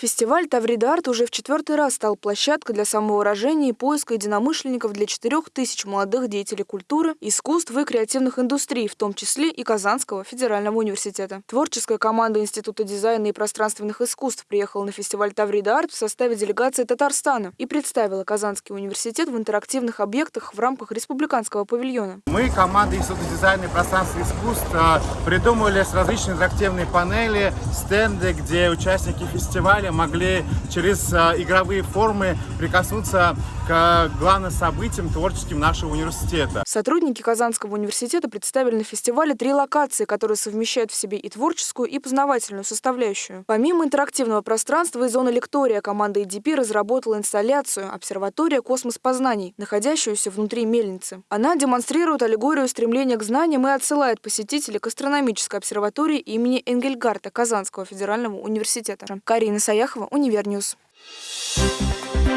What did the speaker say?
Фестиваль «Таврида Арт» уже в четвертый раз стал площадкой для самовыражения и поиска единомышленников для четырех тысяч молодых деятелей культуры, искусств и креативных индустрий, в том числе и Казанского федерального университета. Творческая команда Института дизайна и пространственных искусств приехала на фестиваль «Таврида Арт» в составе делегации Татарстана и представила Казанский университет в интерактивных объектах в рамках республиканского павильона. Мы, команда Института дизайна и пространственных искусств, а, придумали с различные интерактивные панели, стенды, где участники фестиваля далее могли через а, игровые формы прикоснуться к главным событиям творческим нашего университета. Сотрудники Казанского университета представили на фестивале три локации, которые совмещают в себе и творческую, и познавательную составляющую. Помимо интерактивного пространства и зоны лектория, команда EDP разработала инсталляцию «Обсерватория космос познаний», находящуюся внутри мельницы. Она демонстрирует аллегорию стремления к знаниям и отсылает посетителей к астрономической обсерватории имени Энгельгарта Казанского федерального университета. Карина Аяхова, Универ News. Thank you.